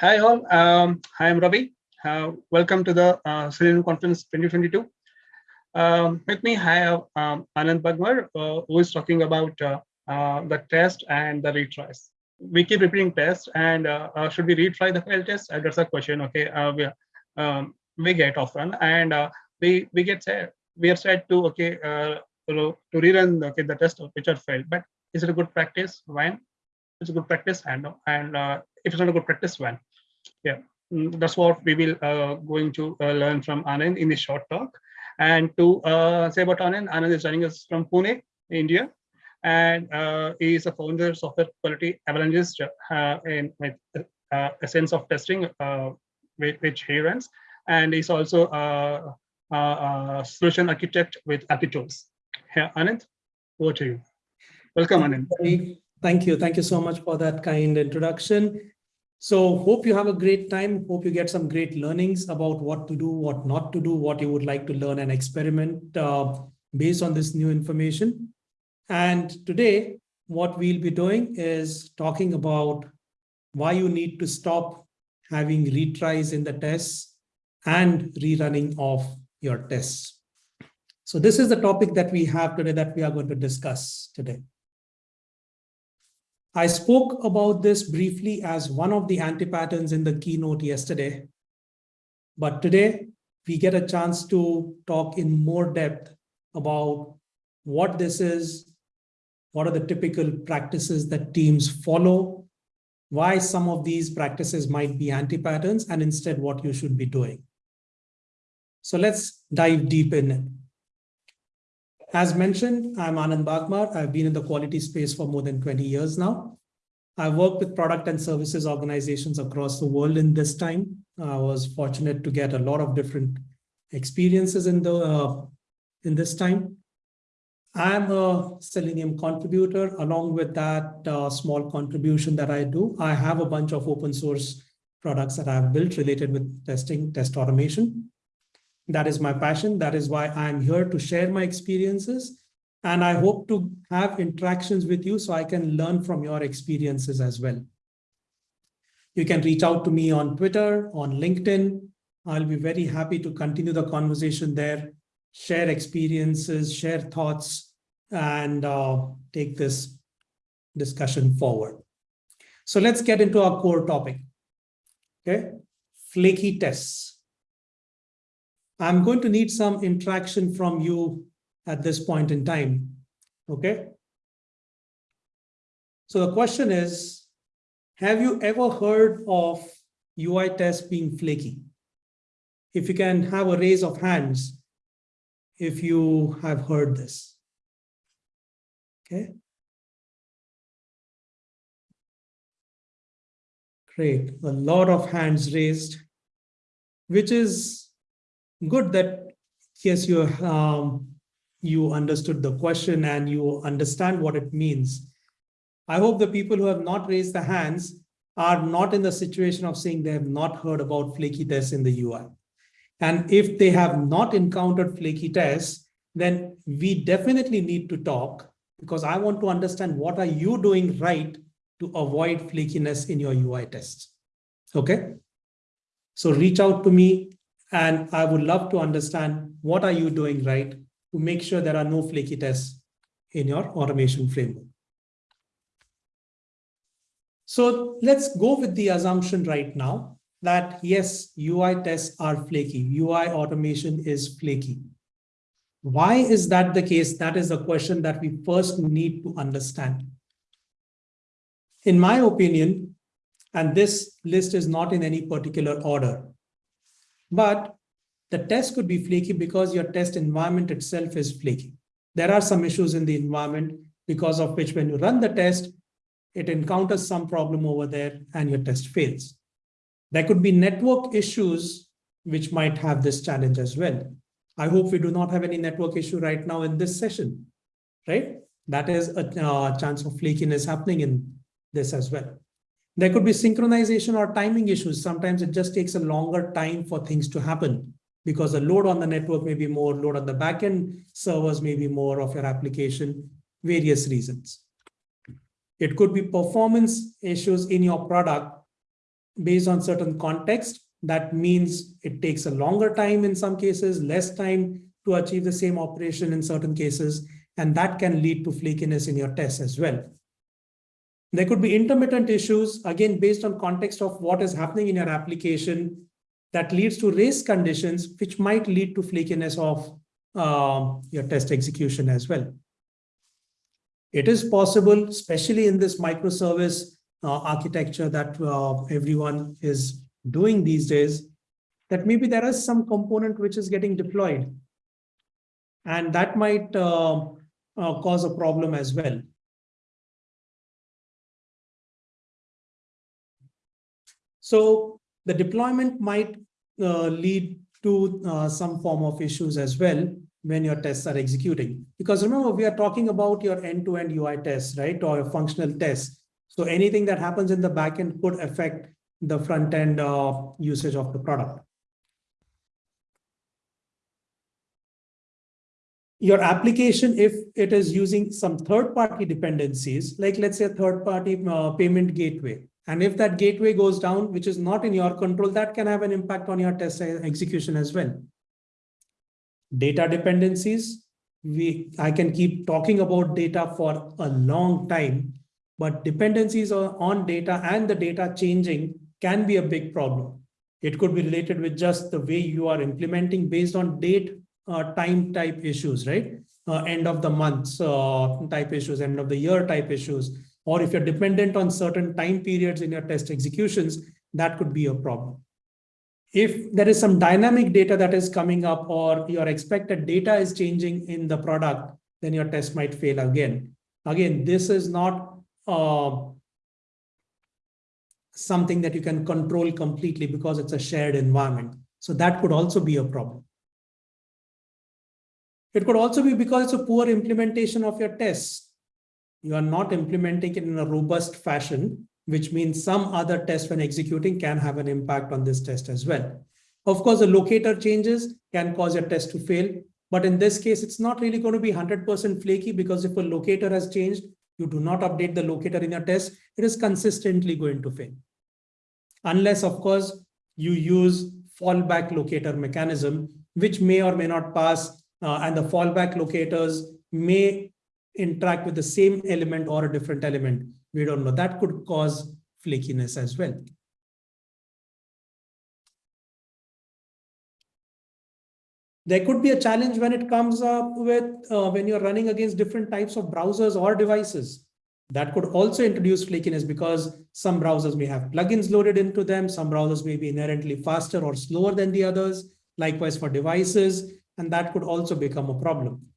Hi all, um, I am Ravi. Uh, welcome to the uh, Selenium Conference 2022. Um, with me, I have um, Anand Bagmar, uh, who is talking about uh, uh, the test and the retries. We keep repeating tests, and uh, uh, should we retry the fail test? that's a question, okay, we, um, we get often and we, we get said, we are said to, okay, to rerun okay, the test which are failed, but is it a good practice? When? It's a good practice and, and if it's not a good practice, when? Yeah mm, that's what we will uh, going to uh, learn from Anand in this short talk. And to uh, say about Anand, Anand is joining us from Pune, India, and uh, he is a founder of software quality avalanches uh, in with uh, Essence of Testing, which he runs, and he's also a, a solution architect with Applitools. Yeah, Anand, over to you. Welcome, Anand. Thank you. Thank you so much for that kind introduction. So hope you have a great time. Hope you get some great learnings about what to do, what not to do, what you would like to learn and experiment uh, based on this new information. And today, what we'll be doing is talking about why you need to stop having retries in the tests and rerunning of your tests. So this is the topic that we have today that we are going to discuss today. I spoke about this briefly as one of the anti-patterns in the keynote yesterday. But today, we get a chance to talk in more depth about what this is, what are the typical practices that teams follow, why some of these practices might be anti-patterns, and instead what you should be doing. So let's dive deep in. As mentioned, I'm Anand Bagmar. I've been in the quality space for more than 20 years now. I've worked with product and services organizations across the world in this time. I was fortunate to get a lot of different experiences in the uh, in this time. I'm a Selenium contributor. Along with that uh, small contribution that I do, I have a bunch of open source products that I've built related with testing, test automation. That is my passion. That is why I'm here to share my experiences. And I hope to have interactions with you so I can learn from your experiences as well. You can reach out to me on Twitter, on LinkedIn. I'll be very happy to continue the conversation there, share experiences, share thoughts, and uh, take this discussion forward. So let's get into our core topic. Okay, flaky tests. I'm going to need some interaction from you at this point in time. Okay. So the question is, have you ever heard of UI tests being flaky? If you can have a raise of hands, if you have heard this. Okay. Great, a lot of hands raised, which is good that yes, you um, you understood the question and you understand what it means. I hope the people who have not raised the hands are not in the situation of saying they have not heard about flaky tests in the UI. And if they have not encountered flaky tests, then we definitely need to talk because I want to understand what are you doing right to avoid flakiness in your UI tests. Okay. So reach out to me and I would love to understand what are you doing right to make sure there are no flaky tests in your automation framework. So let's go with the assumption right now that yes, UI tests are flaky. UI automation is flaky. Why is that the case? That is the question that we first need to understand. In my opinion, and this list is not in any particular order, but the test could be flaky because your test environment itself is flaky. There are some issues in the environment because of which when you run the test, it encounters some problem over there and your test fails. There could be network issues which might have this challenge as well. I hope we do not have any network issue right now in this session, right? That is a uh, chance of flakiness happening in this as well. There could be synchronization or timing issues. Sometimes it just takes a longer time for things to happen because the load on the network may be more, load on the backend servers may be more of your application, various reasons. It could be performance issues in your product based on certain context, that means it takes a longer time in some cases, less time to achieve the same operation in certain cases, and that can lead to flakiness in your tests as well. There could be intermittent issues, again, based on context of what is happening in your application that leads to race conditions, which might lead to flakiness of uh, your test execution as well. It is possible, especially in this microservice uh, architecture that uh, everyone is doing these days, that maybe there is some component which is getting deployed. And that might uh, uh, cause a problem as well. So the deployment might uh, lead to uh, some form of issues as well when your tests are executing. Because remember, we are talking about your end-to-end -end UI tests, right? Or your functional tests. So anything that happens in the backend could affect the front-end uh, usage of the product. Your application, if it is using some third-party dependencies, like let's say a third-party uh, payment gateway, and if that gateway goes down, which is not in your control, that can have an impact on your test execution as well data dependencies. We, I can keep talking about data for a long time, but dependencies on data and the data changing can be a big problem. It could be related with just the way you are implementing based on date uh, time type issues, right? Uh, end of the month uh, type issues, end of the year type issues, or if you're dependent on certain time periods in your test executions, that could be a problem if there is some dynamic data that is coming up or your expected data is changing in the product, then your test might fail again. Again, this is not uh, something that you can control completely because it's a shared environment. So that could also be a problem. It could also be because it's a poor implementation of your tests. You are not implementing it in a robust fashion which means some other test when executing can have an impact on this test as well. Of course, the locator changes can cause your test to fail. But in this case, it's not really going to be 100% flaky because if a locator has changed, you do not update the locator in your test, it is consistently going to fail. Unless, of course, you use fallback locator mechanism, which may or may not pass, uh, and the fallback locators may interact with the same element or a different element. We don't know. That could cause flakiness as well. There could be a challenge when it comes up with uh, when you're running against different types of browsers or devices. That could also introduce flakiness because some browsers may have plugins loaded into them. Some browsers may be inherently faster or slower than the others. Likewise for devices, and that could also become a problem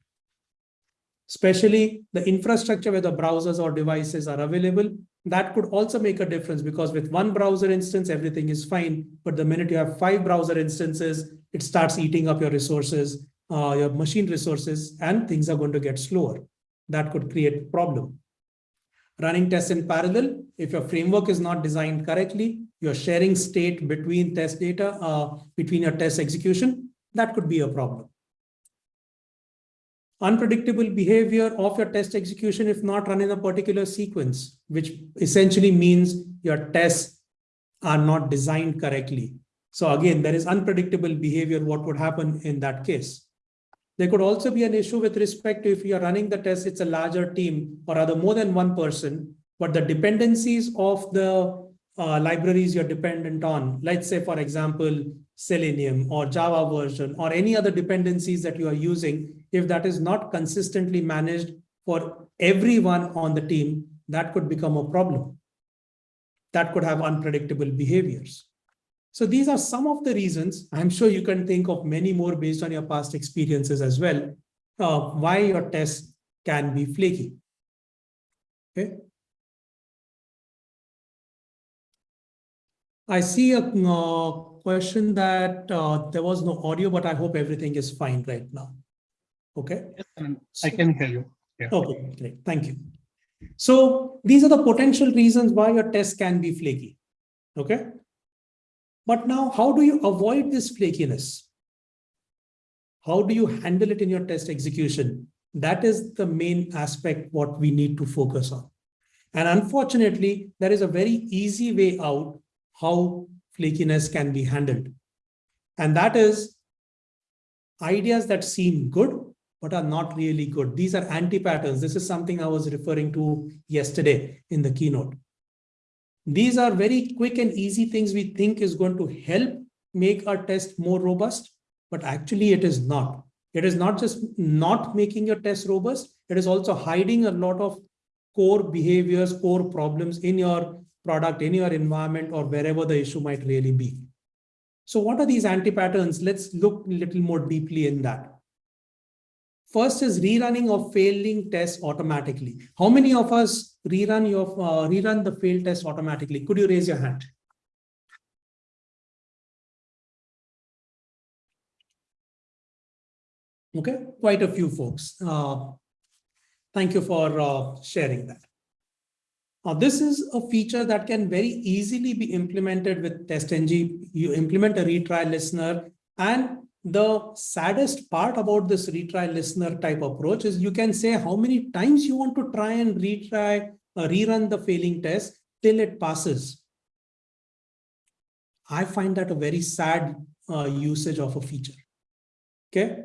especially the infrastructure where the browsers or devices are available. That could also make a difference because with one browser instance, everything is fine. But the minute you have five browser instances, it starts eating up your resources, uh, your machine resources, and things are going to get slower. That could create problem. Running tests in parallel, if your framework is not designed correctly, you're sharing state between test data, uh, between your test execution, that could be a problem unpredictable behavior of your test execution if not run in a particular sequence, which essentially means your tests are not designed correctly. So again, there is unpredictable behavior, what would happen in that case. There could also be an issue with respect to if you're running the test, it's a larger team or rather more than one person, but the dependencies of the uh, libraries you're dependent on, let's say, for example, Selenium or Java version or any other dependencies that you are using, if that is not consistently managed for everyone on the team, that could become a problem. That could have unpredictable behaviors. So these are some of the reasons. I'm sure you can think of many more based on your past experiences as well, uh, why your tests can be flaky. Okay. I see a uh, question that uh, there was no audio, but I hope everything is fine right now. Okay. Yes, I can hear you. Yeah. Okay, great. Thank you. So these are the potential reasons why your test can be flaky. Okay. But now, how do you avoid this flakiness? How do you handle it in your test execution? That is the main aspect what we need to focus on. And unfortunately, there is a very easy way out how flakiness can be handled. And that is ideas that seem good, but are not really good. These are anti-patterns. This is something I was referring to yesterday in the keynote. These are very quick and easy things we think is going to help make our test more robust, but actually it is not. It is not just not making your test robust, it is also hiding a lot of core behaviors, core problems in your product, in your environment, or wherever the issue might really be. So what are these anti-patterns? Let's look a little more deeply in that. First is rerunning of failing tests automatically. How many of us rerun your uh, rerun the failed test automatically? Could you raise your hand? Okay, quite a few folks. Uh, thank you for uh, sharing that. Now, this is a feature that can very easily be implemented with TestNG. You implement a retry listener. And the saddest part about this retry listener type approach is you can say how many times you want to try and retry, uh, rerun the failing test till it passes. I find that a very sad uh, usage of a feature. Okay,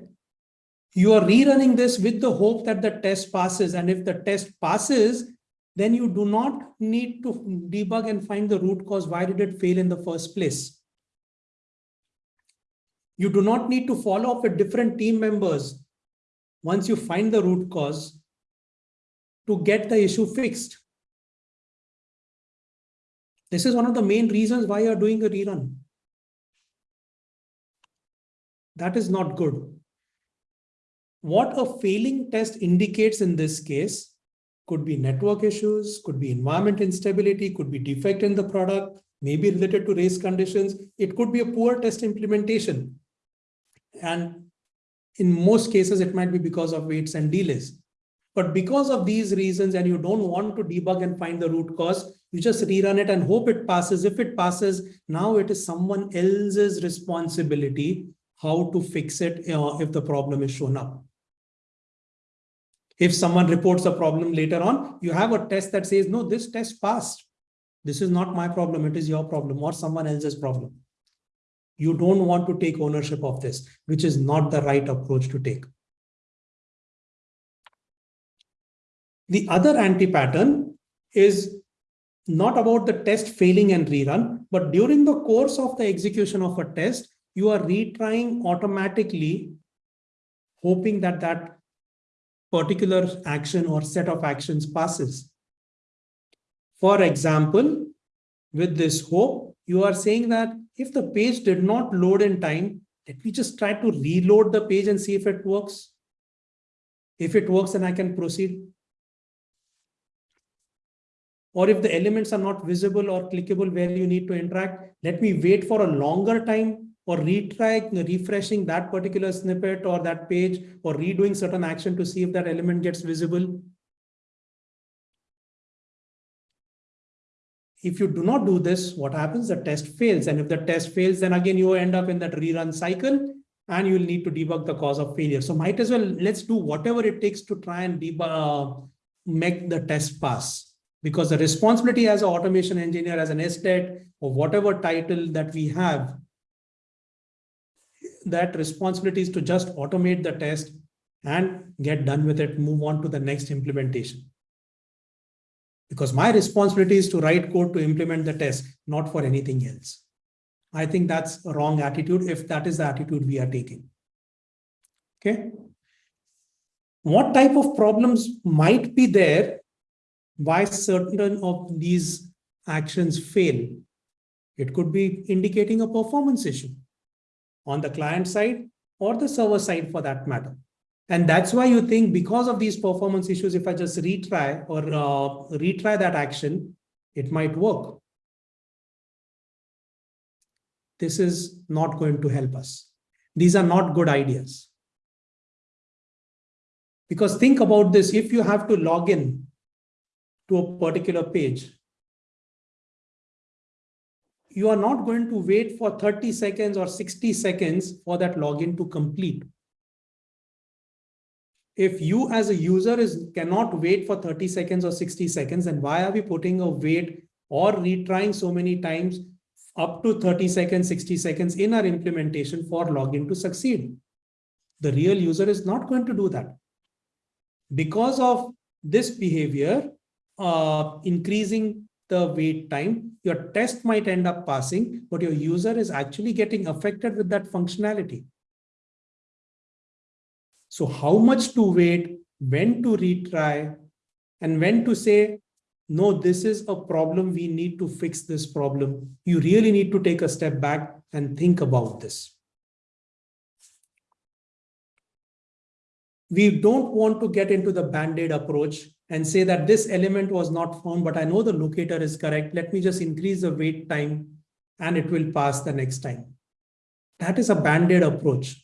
you are rerunning this with the hope that the test passes. And if the test passes, then you do not need to debug and find the root cause. Why did it fail in the first place? You do not need to follow up with different team members once you find the root cause to get the issue fixed. This is one of the main reasons why you're doing a rerun. That is not good. What a failing test indicates in this case could be network issues, could be environment instability, could be defect in the product, maybe related to race conditions. It could be a poor test implementation. And in most cases, it might be because of waits and delays. But because of these reasons, and you don't want to debug and find the root cause, you just rerun it and hope it passes. If it passes, now it is someone else's responsibility how to fix it uh, if the problem is shown up. If someone reports a problem later on, you have a test that says, no, this test passed. This is not my problem. It is your problem or someone else's problem. You don't want to take ownership of this, which is not the right approach to take. The other anti-pattern is not about the test failing and rerun, but during the course of the execution of a test, you are retrying automatically, hoping that that particular action or set of actions passes. For example, with this hope, you are saying that if the page did not load in time, let me just try to reload the page and see if it works. If it works, then I can proceed. Or if the elements are not visible or clickable where you need to interact, let me wait for a longer time or retry refreshing that particular snippet or that page or redoing certain action to see if that element gets visible. If you do not do this, what happens? The test fails. And if the test fails, then again, you end up in that rerun cycle and you'll need to debug the cause of failure. So might as well, let's do whatever it takes to try and debug, uh, make the test pass. Because the responsibility as an automation engineer, as an SDET, or whatever title that we have, that responsibility is to just automate the test and get done with it, move on to the next implementation. Because my responsibility is to write code to implement the test, not for anything else. I think that's a wrong attitude if that is the attitude we are taking. Okay. What type of problems might be there why certain of these actions fail? It could be indicating a performance issue on the client side or the server side for that matter. And that's why you think because of these performance issues, if I just retry or uh, retry that action, it might work. This is not going to help us. These are not good ideas. Because think about this, if you have to log in to a particular page, you are not going to wait for 30 seconds or 60 seconds for that login to complete. If you as a user is cannot wait for 30 seconds or 60 seconds, then why are we putting a wait or retrying so many times up to 30 seconds, 60 seconds in our implementation for login to succeed. The real user is not going to do that. Because of this behavior, uh, increasing the wait time, your test might end up passing, but your user is actually getting affected with that functionality. So how much to wait, when to retry, and when to say, no, this is a problem, we need to fix this problem. You really need to take a step back and think about this. We don't want to get into the band-aid approach and say that this element was not found, but I know the locator is correct. Let me just increase the wait time and it will pass the next time. That is a band-aid approach.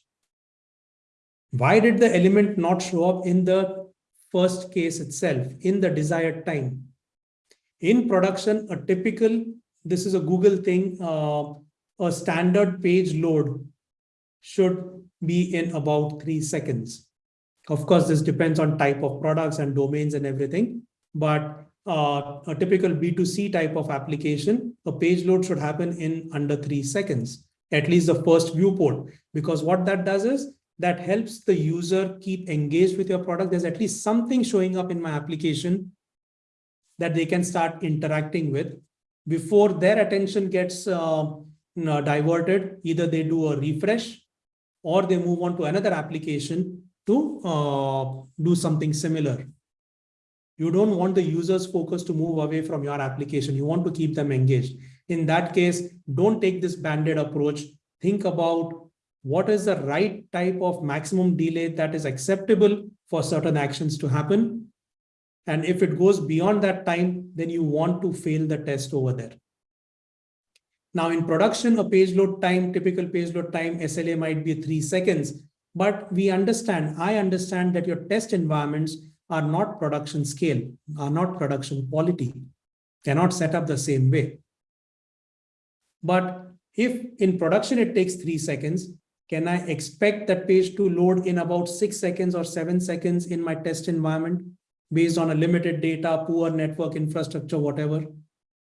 Why did the element not show up in the first case itself, in the desired time? In production, a typical, this is a Google thing, uh, a standard page load should be in about three seconds. Of course, this depends on type of products and domains and everything, but uh, a typical B2C type of application, a page load should happen in under three seconds, at least the first viewport, because what that does is that helps the user keep engaged with your product. There's at least something showing up in my application that they can start interacting with before their attention gets uh, diverted. Either they do a refresh or they move on to another application to uh, do something similar. You don't want the user's focus to move away from your application. You want to keep them engaged. In that case, don't take this banded approach. Think about what is the right type of maximum delay that is acceptable for certain actions to happen. And if it goes beyond that time, then you want to fail the test over there. Now in production, a page load time, typical page load time, SLA might be three seconds. But we understand, I understand that your test environments are not production scale, are not production quality, cannot set up the same way. But if in production it takes three seconds, can I expect that page to load in about six seconds or seven seconds in my test environment based on a limited data, poor network infrastructure, whatever?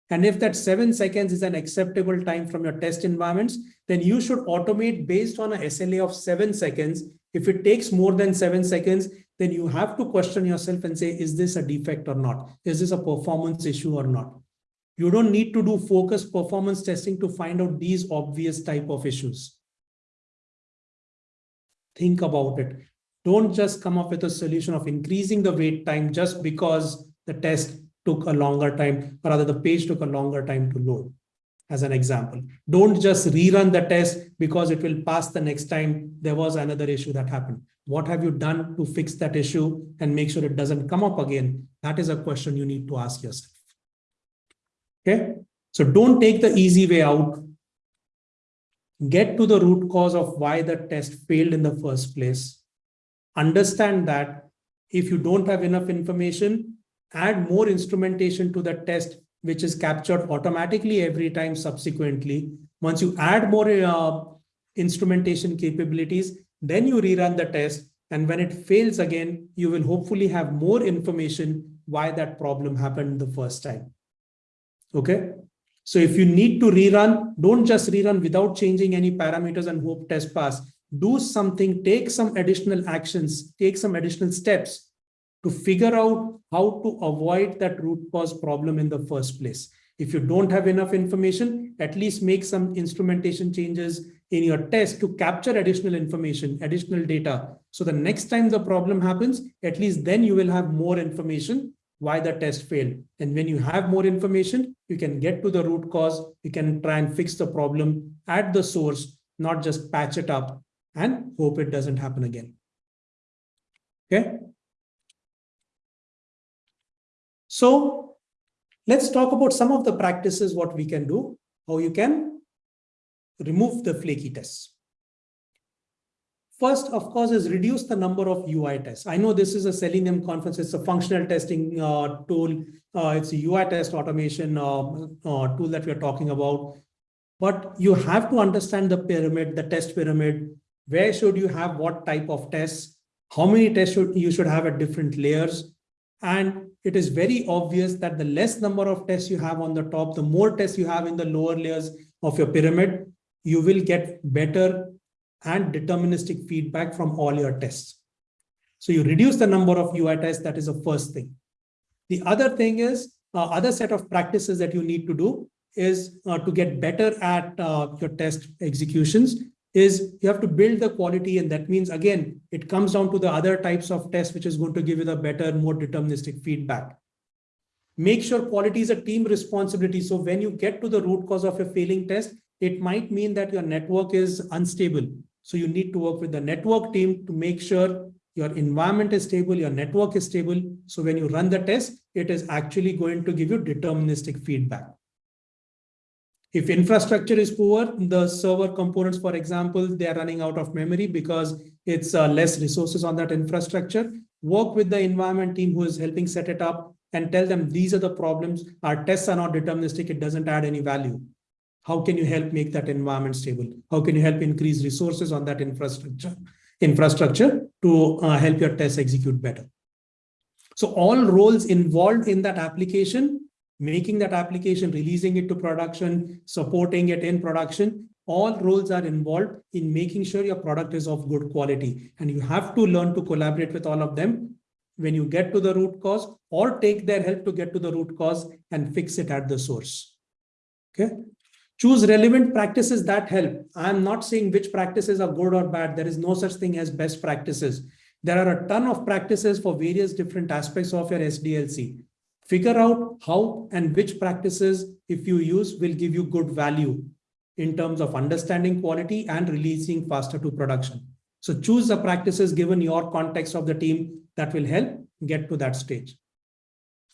And if that seven seconds is an acceptable time from your test environments, then you should automate based on a SLA of seven seconds. If it takes more than seven seconds, then you have to question yourself and say, is this a defect or not? Is this a performance issue or not? You don't need to do focused performance testing to find out these obvious type of issues. Think about it. Don't just come up with a solution of increasing the wait time just because the test took a longer time, or rather the page took a longer time to load, as an example. Don't just rerun the test because it will pass the next time there was another issue that happened. What have you done to fix that issue and make sure it doesn't come up again? That is a question you need to ask yourself. Okay, so don't take the easy way out. Get to the root cause of why the test failed in the first place. Understand that if you don't have enough information, add more instrumentation to the test, which is captured automatically every time subsequently. Once you add more uh, instrumentation capabilities, then you rerun the test. And when it fails again, you will hopefully have more information why that problem happened the first time. Okay. So if you need to rerun, don't just rerun without changing any parameters and hope test pass. Do something, take some additional actions, take some additional steps to figure out how to avoid that root cause problem in the first place. If you don't have enough information, at least make some instrumentation changes in your test to capture additional information, additional data. So the next time the problem happens, at least then you will have more information why the test failed. And when you have more information, you can get to the root cause, you can try and fix the problem at the source, not just patch it up and hope it doesn't happen again. Okay. So let's talk about some of the practices, what we can do, how you can remove the flaky tests. First, of course, is reduce the number of UI tests. I know this is a Selenium conference. It's a functional testing uh, tool. Uh, it's a UI test automation uh, uh, tool that we're talking about. But you have to understand the pyramid, the test pyramid. Where should you have what type of tests? How many tests should you should have at different layers? And it is very obvious that the less number of tests you have on the top, the more tests you have in the lower layers, of your pyramid, you will get better and deterministic feedback from all your tests. So you reduce the number of UI tests, that is the first thing. The other thing is, uh, other set of practices that you need to do is uh, to get better at uh, your test executions is you have to build the quality and that means again it comes down to the other types of tests which is going to give you the better more deterministic feedback. Make sure quality is a team responsibility. So when you get to the root cause of a failing test it might mean that your network is unstable. So you need to work with the network team to make sure your environment is stable your network is stable. So when you run the test it is actually going to give you deterministic feedback if infrastructure is poor, the server components, for example, they are running out of memory because it's uh, less resources on that infrastructure. Work with the environment team who is helping set it up and tell them these are the problems. Our tests are not deterministic. It doesn't add any value. How can you help make that environment stable? How can you help increase resources on that infrastructure, infrastructure to uh, help your tests execute better? So all roles involved in that application making that application, releasing it to production, supporting it in production, all roles are involved in making sure your product is of good quality. And you have to learn to collaborate with all of them when you get to the root cause or take their help to get to the root cause and fix it at the source. Okay. Choose relevant practices that help. I'm not saying which practices are good or bad. There is no such thing as best practices. There are a ton of practices for various different aspects of your SDLC figure out how and which practices, if you use, will give you good value in terms of understanding quality and releasing faster to production. So choose the practices given your context of the team that will help get to that stage.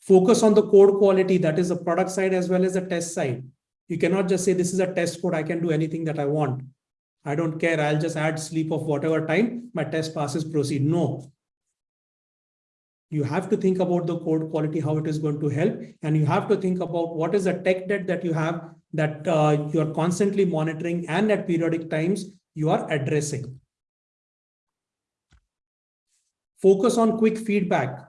Focus on the code quality, that is the product side as well as the test side. You cannot just say this is a test code, I can do anything that I want. I don't care, I'll just add sleep of whatever time, my test passes, proceed. No, you have to think about the code quality, how it is going to help. And you have to think about what is the tech debt that you have that uh, you are constantly monitoring and at periodic times you are addressing. Focus on quick feedback.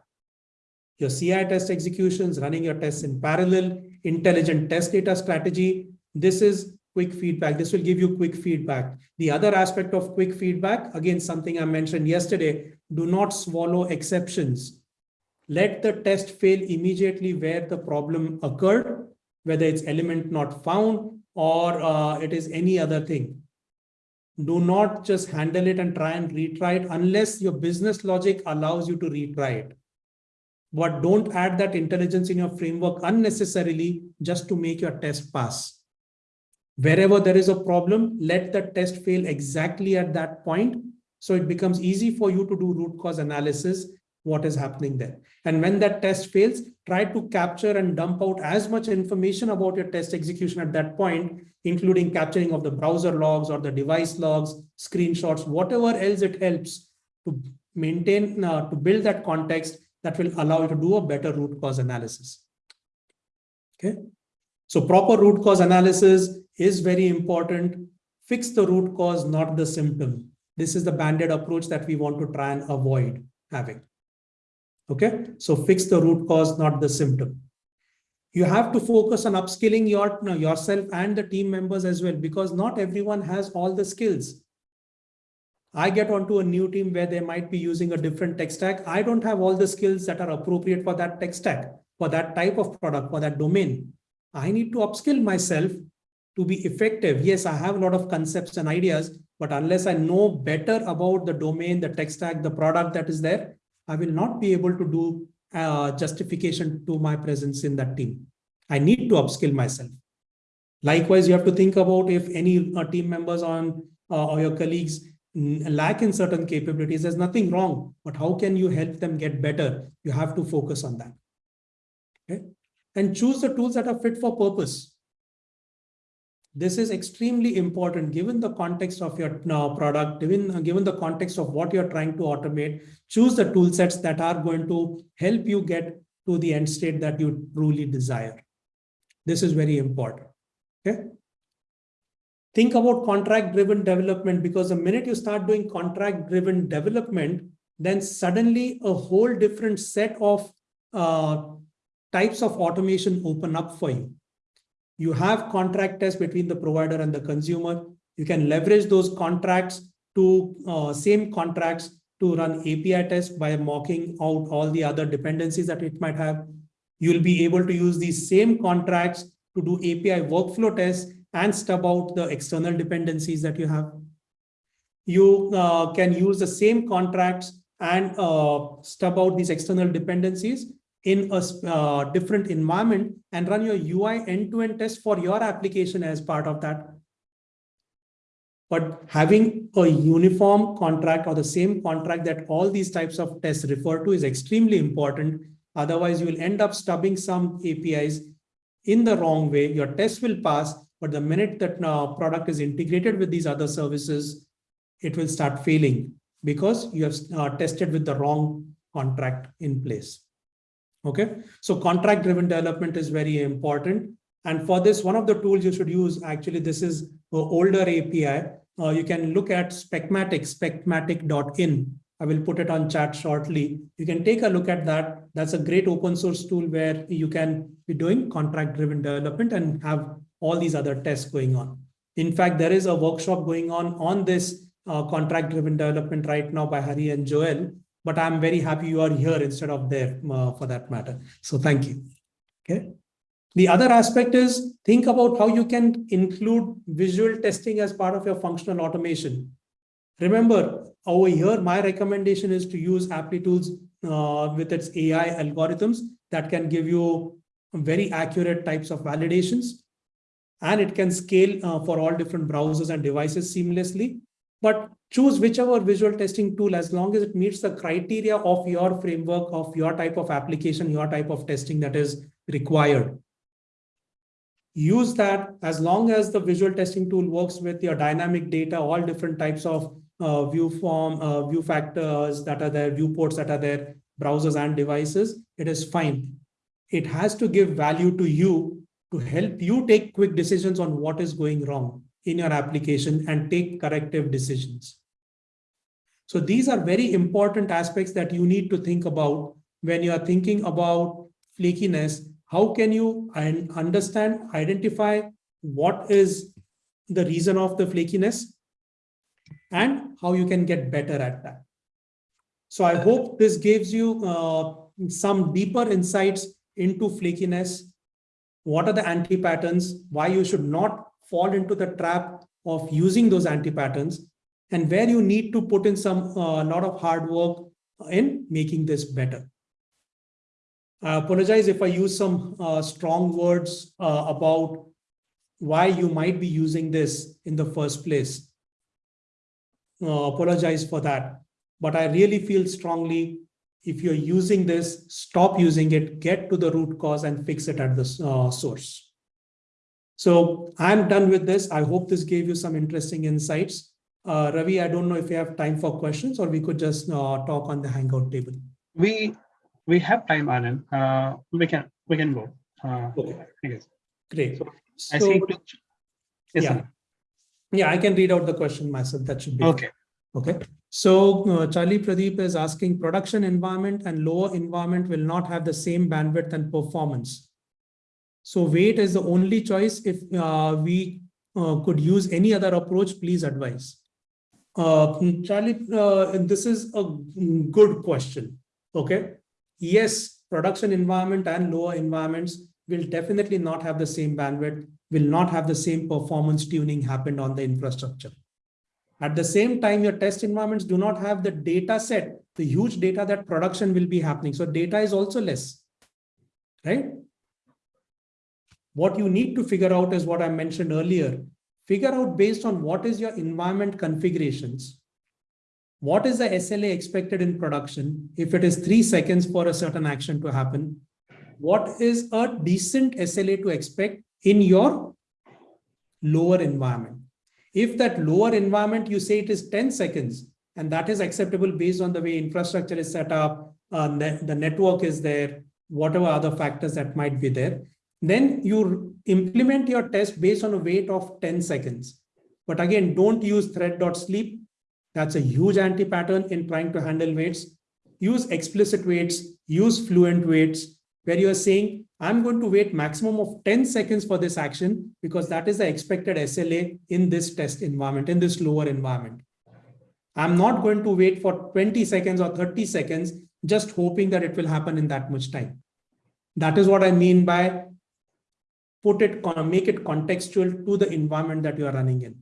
Your CI test executions, running your tests in parallel, intelligent test data strategy. This is quick feedback. This will give you quick feedback. The other aspect of quick feedback, again, something I mentioned yesterday, do not swallow exceptions let the test fail immediately where the problem occurred, whether it's element not found or uh, it is any other thing. Do not just handle it and try and retry it unless your business logic allows you to retry it. But don't add that intelligence in your framework unnecessarily just to make your test pass. Wherever there is a problem, let the test fail exactly at that point. So it becomes easy for you to do root cause analysis what is happening there. And when that test fails, try to capture and dump out as much information about your test execution at that point, including capturing of the browser logs or the device logs, screenshots, whatever else it helps to maintain, uh, to build that context that will allow you to do a better root cause analysis. Okay. So proper root cause analysis is very important. Fix the root cause, not the symptom. This is the banded approach that we want to try and avoid having. Okay, so fix the root cause, not the symptom. You have to focus on upskilling your, yourself and the team members as well, because not everyone has all the skills. I get onto a new team where they might be using a different tech stack. I don't have all the skills that are appropriate for that tech stack, for that type of product, for that domain. I need to upskill myself to be effective. Yes, I have a lot of concepts and ideas, but unless I know better about the domain, the tech stack, the product that is there, I will not be able to do uh, justification to my presence in that team. I need to upskill myself. Likewise, you have to think about if any uh, team members on uh, or your colleagues lack in certain capabilities, there's nothing wrong, but how can you help them get better? You have to focus on that. Okay. And choose the tools that are fit for purpose. This is extremely important given the context of your uh, product, given, uh, given the context of what you're trying to automate, choose the tool sets that are going to help you get to the end state that you truly desire. This is very important. Okay. Think about contract driven development because the minute you start doing contract driven development, then suddenly a whole different set of uh, types of automation open up for you You have contract tests between the provider and the consumer. You can leverage those contracts to uh, same contracts to run API tests by mocking out all the other dependencies that it might have. You'll be able to use these same contracts to do API workflow tests and stub out the external dependencies that you have. You uh, can use the same contracts and uh, stub out these external dependencies in a uh, different environment and run your UI end-to-end test for your application as part of that. But having a uniform contract or the same contract that all these types of tests refer to is extremely important. Otherwise, you will end up stubbing some APIs in the wrong way. Your test will pass, but the minute that uh, product is integrated with these other services, it will start failing because you have uh, tested with the wrong contract in place. Okay, so contract driven development is very important. And for this, one of the tools you should use, actually, this is an older API. Uh, you can look at Specmatic, specmatic.in. I will put it on chat shortly. You can take a look at that. That's a great open source tool where you can be doing contract driven development and have all these other tests going on. In fact, there is a workshop going on on this uh, contract driven development right now by Hari and Joel, but I'm very happy you are here instead of there uh, for that matter. So thank you. Okay. The other aspect is think about how you can include visual testing as part of your functional automation. Remember, over here, my recommendation is to use Applitools uh, with its AI algorithms that can give you very accurate types of validations. And it can scale uh, for all different browsers and devices seamlessly. But choose whichever visual testing tool as long as it meets the criteria of your framework, of your type of application, your type of testing that is required. Use that as long as the visual testing tool works with your dynamic data, all different types of uh, view form, uh, view factors that are there, viewports that are there, browsers and devices, it is fine. It has to give value to you to help you take quick decisions on what is going wrong in your application and take corrective decisions. So these are very important aspects that you need to think about when you are thinking about flakiness. How can you understand, identify what is the reason of the flakiness and how you can get better at that. So I hope this gives you uh, some deeper insights into flakiness. What are the anti-patterns? Why you should not fall into the trap of using those anti-patterns and where you need to put in some a uh, lot of hard work in making this better. I apologize if I use some uh, strong words uh, about why you might be using this in the first place. Uh, apologize for that. But I really feel strongly if you're using this, stop using it, get to the root cause and fix it at the uh, source. So I'm done with this. I hope this gave you some interesting insights. Uh, Ravi, I don't know if you have time for questions or we could just uh, talk on the Hangout table. We we have time, Anand. Uh, we can we can go. Uh, okay. Great. So, I see. Yes, yeah. yeah, I can read out the question myself. That should be okay. Okay. So uh, Charlie Pradeep is asking production environment and lower environment will not have the same bandwidth and performance. So wait is the only choice. If uh, we uh, could use any other approach, please advise. Uh, Charlie, uh, this is a good question. Okay. Yes, production environment and lower environments will definitely not have the same bandwidth, will not have the same performance tuning happened on the infrastructure. At the same time, your test environments do not have the data set, the huge data that production will be happening. So data is also less, right? What you need to figure out is what I mentioned earlier. Figure out based on what is your environment configurations. What is the SLA expected in production? If it is three seconds for a certain action to happen, what is a decent SLA to expect in your lower environment? If that lower environment, you say it is 10 seconds, and that is acceptable based on the way infrastructure is set up, uh, the network is there, whatever other factors that might be there. Then you implement your test based on a wait of 10 seconds. But again, don't use thread.sleep. That's a huge anti-pattern in trying to handle waits. Use explicit waits, use fluent waits, where you are saying, I'm going to wait maximum of 10 seconds for this action because that is the expected SLA in this test environment, in this lower environment. I'm not going to wait for 20 seconds or 30 seconds, just hoping that it will happen in that much time. That is what I mean by put it, make it contextual to the environment that you are running in.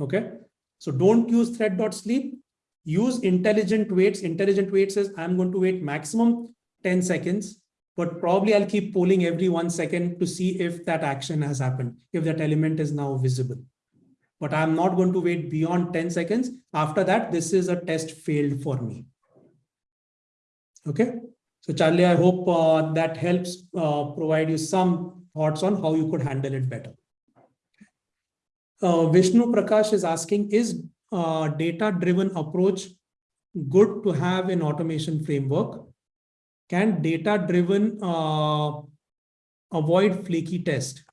Okay. So don't use thread.sleep. Use intelligent waits. Intelligent waits says I'm going to wait maximum 10 seconds, but probably I'll keep polling every one second to see if that action has happened, if that element is now visible. But I'm not going to wait beyond 10 seconds. After that, this is a test failed for me. Okay. So Charlie, I hope uh, that helps uh, provide you some thoughts on how you could handle it better. Uh, Vishnu Prakash is asking, is uh, data-driven approach good to have in automation framework? Can data-driven uh, avoid flaky test?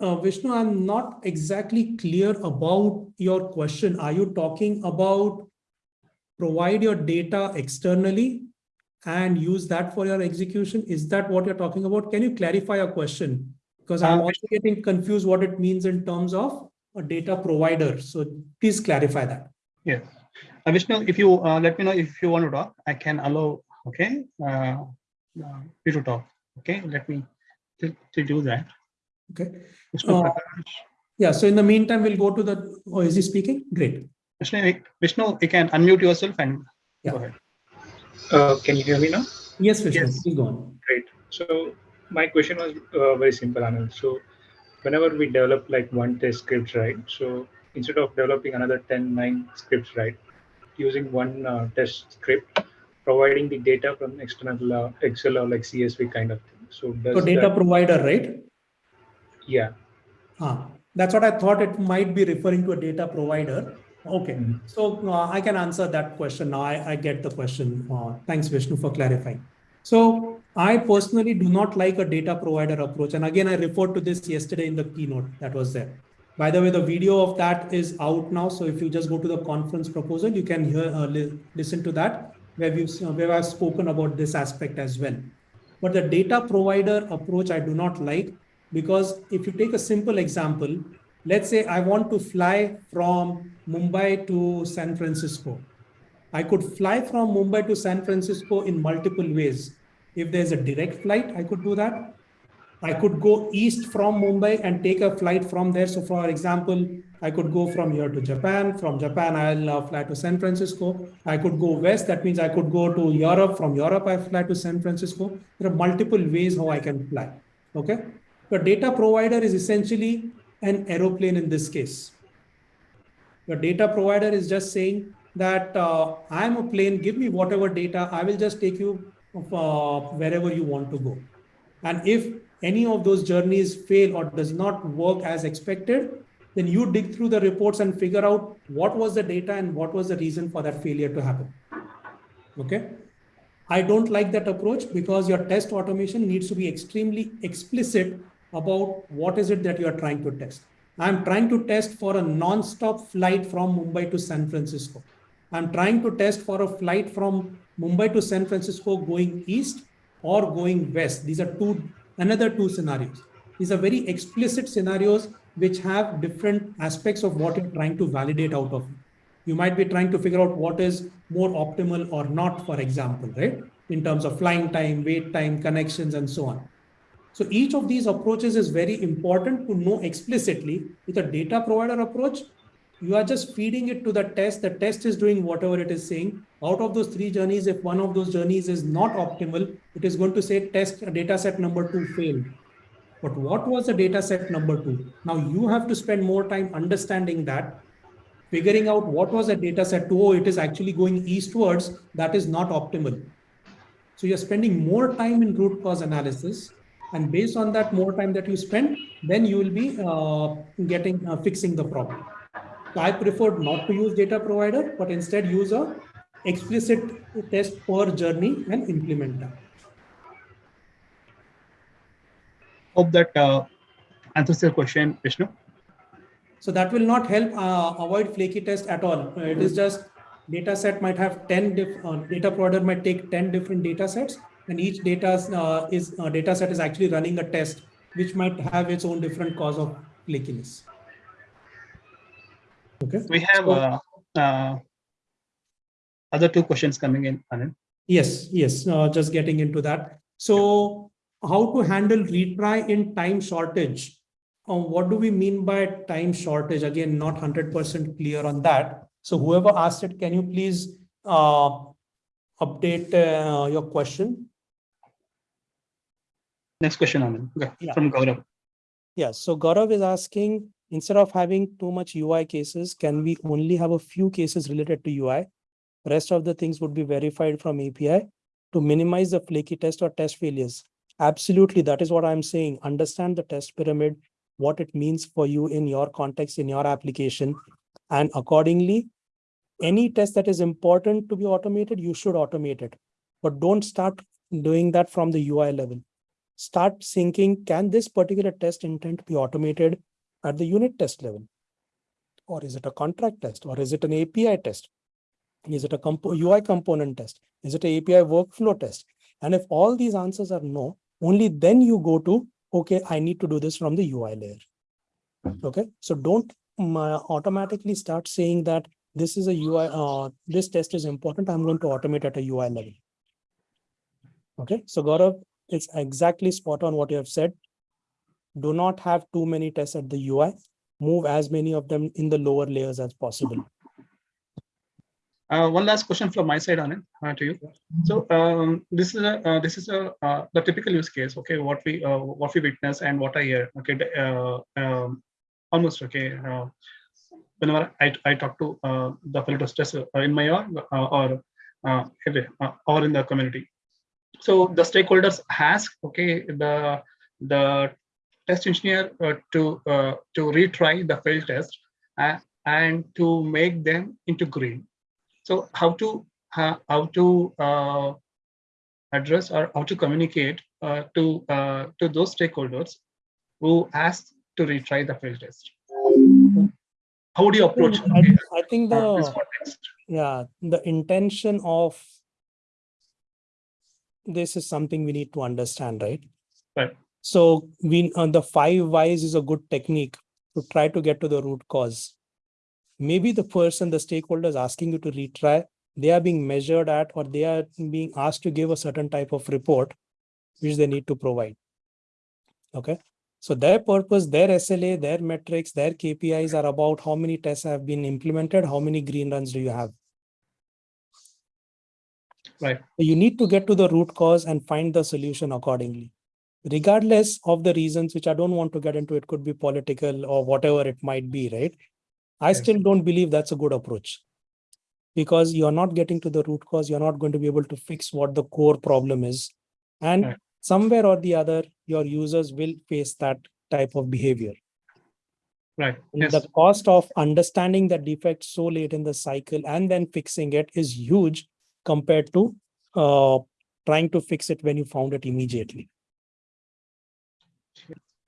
Uh, Vishnu, I'm not exactly clear about your question. Are you talking about provide your data externally and use that for your execution? Is that what you're talking about? Can you clarify your question? Because I'm uh, also getting confused what it means in terms of a data provider. So please clarify that. Yes. Uh, Vishnu, if you uh, let me know if you want to talk, I can allow, okay, uh, uh you to talk. Okay, let me to, to do that. Okay. Uh, yeah, so in the meantime, we'll go to the, oh, is he speaking? Great. Vishnu, Vishnu, you can unmute yourself and yeah. go ahead. Uh, can you hear me now? Yes, Vishnu, yes. please go on. Great. So my question was uh, very simple, Anand. So whenever we develop like one test script, right? So instead of developing another 10, 9 scripts, right? Using one uh, test script, providing the data from external uh, Excel or like CSV kind of thing. So, so data provider, right? Yeah. Ah, that's what I thought it might be referring to a data provider. Okay, mm -hmm. so uh, I can answer that question now. I, I get the question. Uh, thanks, Vishnu, for clarifying. So I personally do not like a data provider approach. And again, I referred to this yesterday in the keynote that was there. By the way, the video of that is out now. So if you just go to the conference proposal, you can hear uh, li listen to that where we uh, where I've spoken about this aspect as well. But the data provider approach I do not like because if you take a simple example, let's say I want to fly from Mumbai to San Francisco. I could fly from Mumbai to San Francisco in multiple ways. If there's a direct flight, I could do that. I could go east from Mumbai and take a flight from there. So for example, I could go from here to Japan. From Japan, I'll uh, fly to San Francisco. I could go west. That means I could go to Europe. From Europe, I fly to San Francisco. There are multiple ways how I can fly. Okay. The data provider is essentially an aeroplane in this case. The data provider is just saying that uh, I'm a plane, give me whatever data, I will just take you uh, wherever you want to go. And if any of those journeys fail or does not work as expected, then you dig through the reports and figure out what was the data and what was the reason for that failure to happen. Okay. I don't like that approach because your test automation needs to be extremely explicit about what is it that you are trying to test. I'm trying to test for a non-stop flight from Mumbai to San Francisco. I'm trying to test for a flight from Mumbai to San Francisco going east or going west. These are two, another two scenarios. These are very explicit scenarios which have different aspects of what you're trying to validate out of. You might be trying to figure out what is more optimal or not, for example, right? In terms of flying time, wait time, connections, and so on. So each of these approaches is very important to know explicitly. With a data provider approach, you are just feeding it to the test. The test is doing whatever it is saying. Out of those three journeys, if one of those journeys is not optimal, it is going to say test data set number two failed. But what was the data set number two? Now you have to spend more time understanding that, figuring out what was the data set two. Oh, it is actually going eastwards. That is not optimal. So you're spending more time in root cause analysis and based on that more time that you spend, then you will be uh, getting uh, fixing the problem. So I prefer not to use data provider, but instead use a explicit test per journey and implement that. Hope that uh, answers your question, Vishnu. So that will not help uh, avoid flaky test at all. It is just data set might have 10 uh, data provider might take 10 different data sets and each data uh, is uh, data set is actually running a test, which might have its own different cause of flakiness. Okay. We have So- uh, uh, other two questions coming in, Anand. Yes, yes, uh, just getting into that. So how to handle retry in time shortage? Uh, what do we mean by time shortage? Again, not hundred percent clear on that. So whoever asked it, can you please uh, update uh, your question? Next question, Anand, Yeah. from Gaurav. Yeah, so Gaurav is asking, instead of having too much UI cases, can we only have a few cases related to UI? Rest of the things would be verified from API to minimize the flaky test or test failures. Absolutely, that is what I'm saying. Understand the test pyramid, what it means for you in your context, in your application. And accordingly, any test that is important to be automated, you should automate it. But don't start doing that from the UI level start thinking, can this particular test intent be automated at the unit test level? Or is it a contract test? Or is it an API test? Is it a compo- UI component test? Is it an API workflow test? And if all these answers are no, only then you go to, okay, I need to do this from the UI layer. Okay, so don't um, uh, automatically start saying that this is a UI, uh, this test is important. I'm going to automate at a UI level. Okay, so Gaurav, it's exactly spot on what you have said. Do not have too many tests at the UI. Move as many of them in the lower layers as possible. Uh, one last question from my side, Anand, uh, to you. So um, this is a uh, this is a uh, the typical use case. Okay, what we uh, what we witness and what I hear. Okay, uh, um, almost okay. Whenever I, I talk to the fellow testers in my org or or in the community, so the stakeholders ask okay the the test engineer uh, to uh, to retry the failed test uh, and to make them into green. So how to uh, how to uh, address or how to communicate uh, to uh, to those stakeholders who ask to retry the failed test. How do you approach I, okay, I think the, yeah, the intention of this is something we need to understand, right? Right. So we, uh, the five whys is a good technique to try to get to the root cause. Maybe the person, the stakeholders asking you to retry, they are being measured at or they are being asked to give a certain type of report which they need to provide. Okay. So their purpose, their SLA, their metrics, their KPIs are about how many tests have been implemented, how many green runs do you have. Right. You need to get to the root cause and find the solution accordingly. Regardless of the reasons, which I don't want to get into, it could be political or whatever it might be, right? I Yes. still don't believe that's a good approach. Because you're not getting to the root cause, you're not going to be able to fix what the core problem is. And Right. somewhere or the other, your users will face that type of behavior. right yes The cost of understanding that defect so late in the cycle and then fixing it is huge compared to uh, trying to fix it when you found it immediately.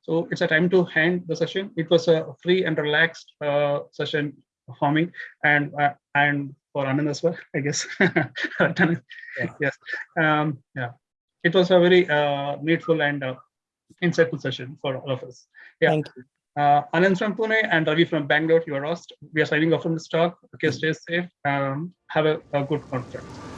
so it's a time to end the session it was a free and relaxed uh, session for me and uh, and for Anand as well i guess Yeah. yes um yeah it was a very uh, needful and uh, insightful session for all of us Yeah. Thank you. Uh, Anand from Pune and Ravi from Bangalore. You are lost. We are signing off from this talk. Okay, stay safe. Um, have a, a good conference.